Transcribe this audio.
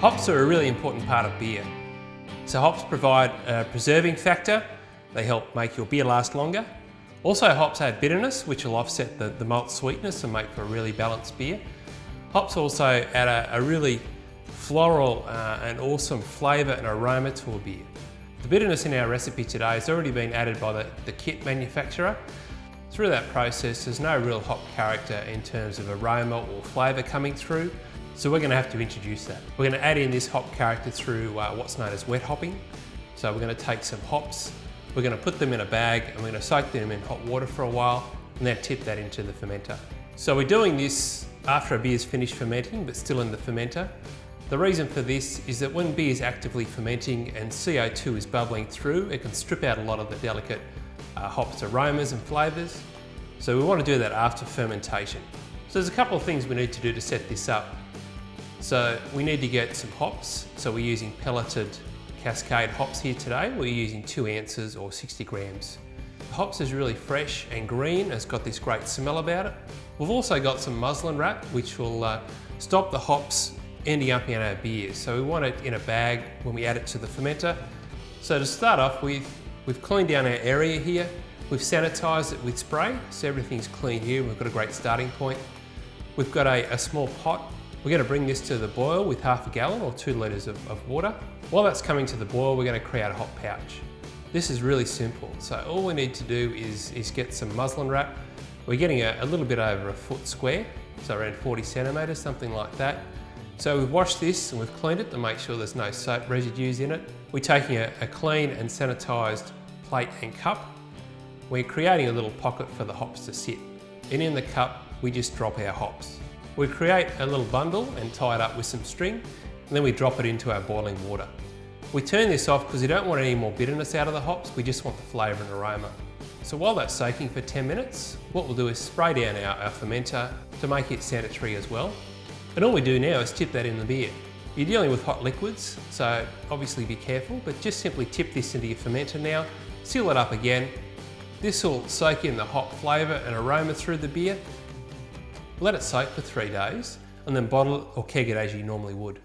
Hops are a really important part of beer. So hops provide a preserving factor, they help make your beer last longer. Also hops add bitterness, which will offset the, the malt sweetness and make for a really balanced beer. Hops also add a, a really floral uh, and awesome flavour and aroma to a beer. The bitterness in our recipe today has already been added by the, the kit manufacturer. Through that process, there's no real hop character in terms of aroma or flavour coming through. So we're going to have to introduce that. We're going to add in this hop character through uh, what's known as wet hopping. So we're going to take some hops, we're going to put them in a bag and we're going to soak them in hot water for a while and then tip that into the fermenter. So we're doing this after a beer's finished fermenting but still in the fermenter. The reason for this is that when beer is actively fermenting and CO2 is bubbling through, it can strip out a lot of the delicate uh, hops aromas and flavours. So we want to do that after fermentation. So there's a couple of things we need to do to set this up. So we need to get some hops. So we're using pelleted Cascade hops here today. We're using two ounces or 60 grams. The hops is really fresh and green. It's got this great smell about it. We've also got some muslin wrap, which will uh, stop the hops ending up in our beer. So we want it in a bag when we add it to the fermenter. So to start off with, we've cleaned down our area here. We've sanitised it with spray, so everything's clean here. We've got a great starting point. We've got a, a small pot. We're going to bring this to the boil with half a gallon or two litres of, of water. While that's coming to the boil, we're going to create a hot pouch. This is really simple. So all we need to do is, is get some muslin wrap. We're getting a, a little bit over a foot square, so around 40 centimetres, something like that. So we've washed this and we've cleaned it to make sure there's no soap residues in it. We're taking a, a clean and sanitised plate and cup. We're creating a little pocket for the hops to sit. And in the cup, we just drop our hops. We create a little bundle and tie it up with some string, and then we drop it into our boiling water. We turn this off because we don't want any more bitterness out of the hops, we just want the flavour and aroma. So while that's soaking for 10 minutes, what we'll do is spray down our, our fermenter to make it sanitary as well. And all we do now is tip that in the beer. You're dealing with hot liquids, so obviously be careful, but just simply tip this into your fermenter now, seal it up again. This will soak in the hop flavour and aroma through the beer. Let it soak for three days, and then bottle or keg it as you normally would.